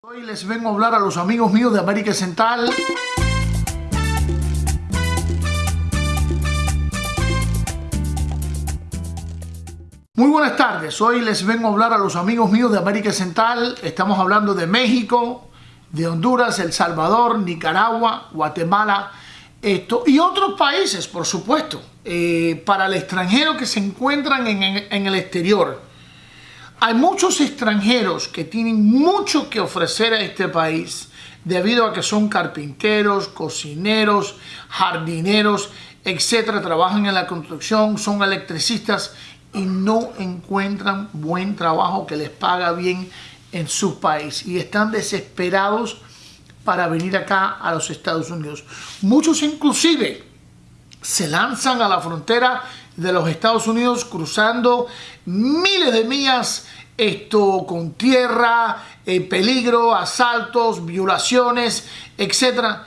Hoy les vengo a hablar a los amigos míos de América Central. Muy buenas tardes, hoy les vengo a hablar a los amigos míos de América Central. Estamos hablando de México, de Honduras, El Salvador, Nicaragua, Guatemala esto, y otros países, por supuesto, eh, para el extranjero que se encuentran en, en el exterior. Hay muchos extranjeros que tienen mucho que ofrecer a este país debido a que son carpinteros, cocineros, jardineros, etcétera, trabajan en la construcción, son electricistas y no encuentran buen trabajo que les paga bien en su país y están desesperados para venir acá a los Estados Unidos. Muchos inclusive se lanzan a la frontera de los Estados Unidos cruzando miles de millas esto con tierra, eh, peligro, asaltos, violaciones, etc.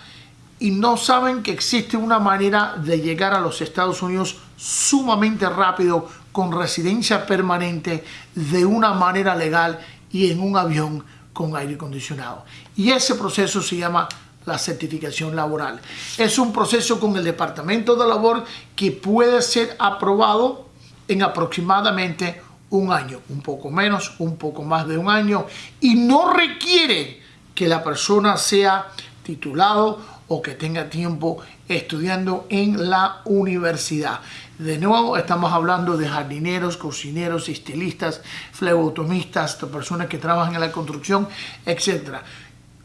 Y no saben que existe una manera de llegar a los Estados Unidos sumamente rápido, con residencia permanente, de una manera legal y en un avión con aire acondicionado. Y ese proceso se llama la certificación laboral. Es un proceso con el Departamento de Labor que puede ser aprobado en aproximadamente un año, un poco menos, un poco más de un año y no requiere que la persona sea titulado o que tenga tiempo estudiando en la universidad. De nuevo, estamos hablando de jardineros, cocineros, estilistas, flebotomistas, personas que trabajan en la construcción, etc.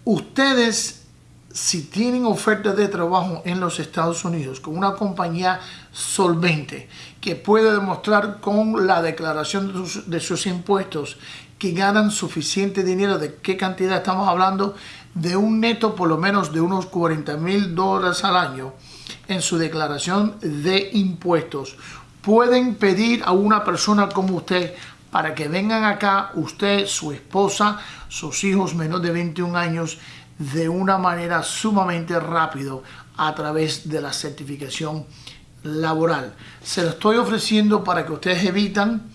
Ustedes si tienen ofertas de trabajo en los Estados Unidos con una compañía solvente que puede demostrar con la declaración de sus, impuestos que ganan suficiente dinero, ¿de qué cantidad estamos hablando? De un neto por lo menos de unos 40 mil dólares al año en su declaración de impuestos. Pueden pedir a una persona como usted para que vengan acá, usted, su esposa, sus hijos menos de 21 años, de una manera sumamente rápido a través de la certificación laboral. Se lo estoy ofreciendo para que ustedes evitan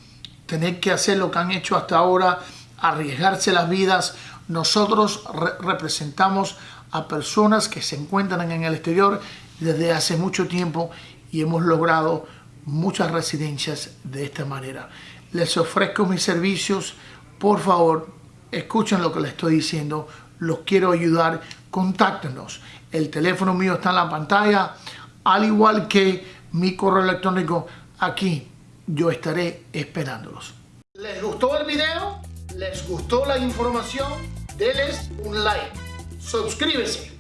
tener que hacer lo que han hecho hasta ahora, arriesgarse las vidas. Nosotros representamos a personas que se encuentran en el exterior desde hace mucho tiempo y hemos logrado muchas residencias de esta manera. Les ofrezco mis servicios, por favor, escuchen lo que les estoy diciendo, los quiero ayudar, contáctenos. El teléfono mío está en la pantalla, al igual que mi correo electrónico aquí. Yo estaré esperándolos. ¿Les gustó el video? ¿Les gustó la información? Denles un like. Suscríbese.